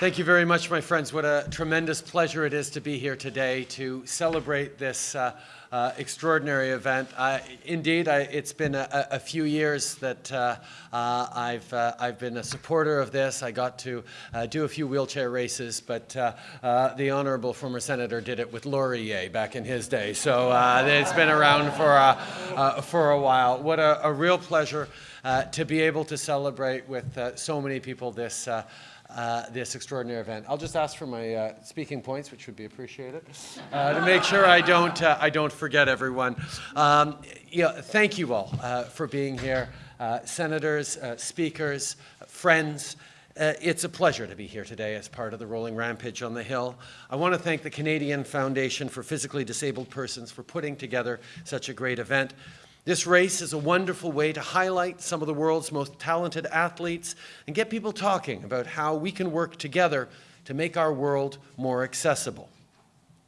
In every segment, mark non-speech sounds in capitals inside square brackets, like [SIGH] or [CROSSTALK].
Thank you very much, my friends. What a tremendous pleasure it is to be here today to celebrate this uh, uh, extraordinary event. indeed, I, it's been a, a, few years that uh, uh I've, uh, I've been a supporter of this. I got to uh, do a few wheelchair races, but the honorable former senator did it with Laurier back in his day. So it's been around for, for a while. What a, a real pleasure to be able to celebrate with so many people this uh, this extraordinary event. I'll just ask for my uh, speaking points, which would be appreciated, uh, to make sure I don't, uh, I don't forget everyone. Um, yeah, thank you all uh, for being here, senators, speakers, friends. it's a pleasure to be here today as part of the Rolling Rampage on the Hill. I want to thank the Canadian Foundation for Physically Disabled Persons for putting together such a great event. This race is a wonderful way to highlight some of the world's most talented athletes and get people talking about how we can work together to make our world more accessible.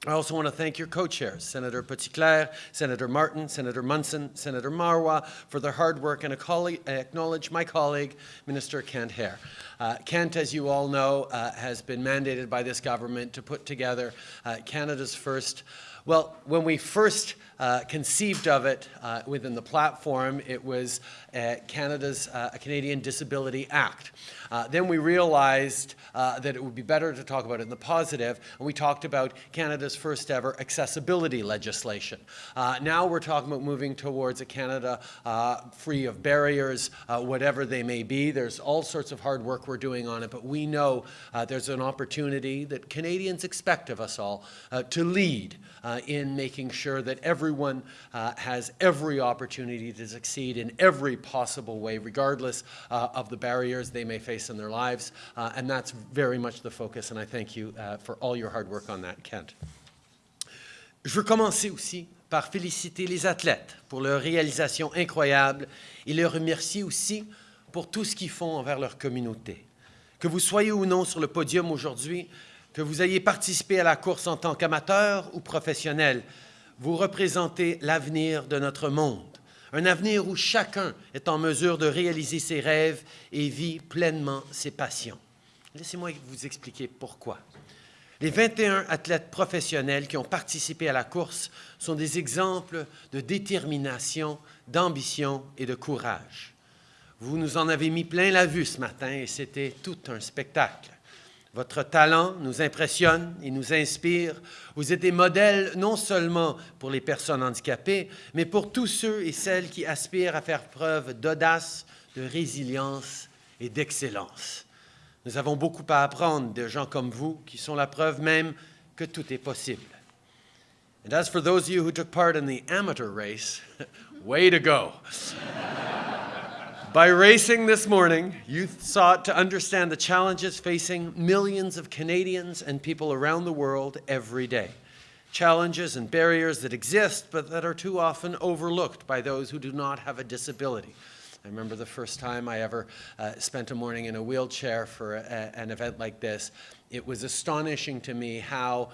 I also want to thank your co-chairs, Senator Petitclerc, Senator Martin, Senator Munson, Senator Marois, for their hard work and acknowledge my colleague, Minister Kent Hehr. Uh, Kent, as you all know, uh, has been mandated by this government to put together uh, Canada's first well, when we first uh, conceived of it uh, within the platform, it was uh, Canada's Canadian Disability Act. Uh, then we realized uh, that it would be better to talk about it in the positive, and we talked about Canada's first ever accessibility legislation. Uh, now we're talking about moving towards a Canada uh, free of barriers, uh, whatever they may be. There's all sorts of hard work we're doing on it, but we know uh, there's an opportunity that Canadians expect of us all to lead in making sure that everyone has every opportunity to succeed in every possible way, regardless of the barriers they may face in their lives. Uh, and that's very much the focus, and I thank you uh, for all your hard work on that, Kent. Je veux commencer aussi par féliciter les athlètes pour leur réalisation incroyable et les remercier aussi pour tout ce qu'ils font envers leur communauté. Que vous soyez ou non sur le podium aujourd'hui, que vous ayez participé à la course en tant qu'amateur ou professionnel, vous représentez l'avenir de notre monde un avenir où chacun est en mesure de réaliser ses rêves et vit pleinement ses passions. Laissez-moi vous expliquer pourquoi. Les 21 athlètes professionnels qui ont participé à la course sont des exemples de détermination, d'ambition et de courage. Vous nous en avez mis plein la vue ce matin et c'était tout un spectacle. Votre talent nous impressionne et nous inspire. Vous êtes des modèles non seulement pour les personnes handicapées, mais pour tous ceux et celles qui aspirent à faire preuve d'audace, de résilience et d'excellence. Nous avons beaucoup à apprendre de gens comme vous qui sont la preuve même que tout est possible. And as for those of you who took part in the amateur race, [LAUGHS] way to go. By racing this morning, you sought to understand the challenges facing millions of Canadians and people around the world every day. Challenges and barriers that exist, but that are too often overlooked by those who do not have a disability. I remember the first time I ever uh, spent a morning in a wheelchair for a, an event like this. It was astonishing to me how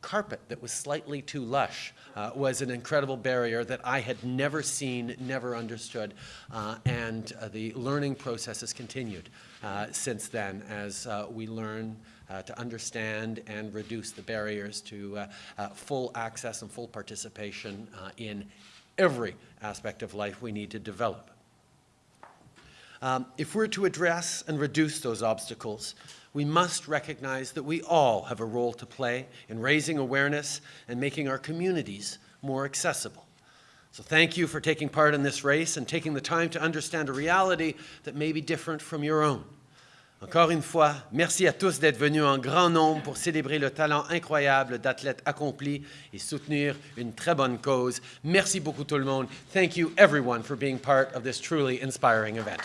carpet that was slightly too lush uh, was an incredible barrier that I had never seen, never understood, uh, and uh, the learning process has continued uh, since then as uh, we learn uh, to understand and reduce the barriers to full access and full participation in every aspect of life we need to develop. Um, if we're to address and reduce those obstacles, we must recognize that we all have a role to play in raising awareness and making our communities more accessible. So thank you for taking part in this race and taking the time to understand a reality that may be different from your own. Encore une fois, merci à tous d'être venus en grand nombre pour célébrer le talent incroyable d'athlètes accomplis et soutenir une très bonne cause. Merci beaucoup tout le monde. Thank you everyone for being part of this truly inspiring event.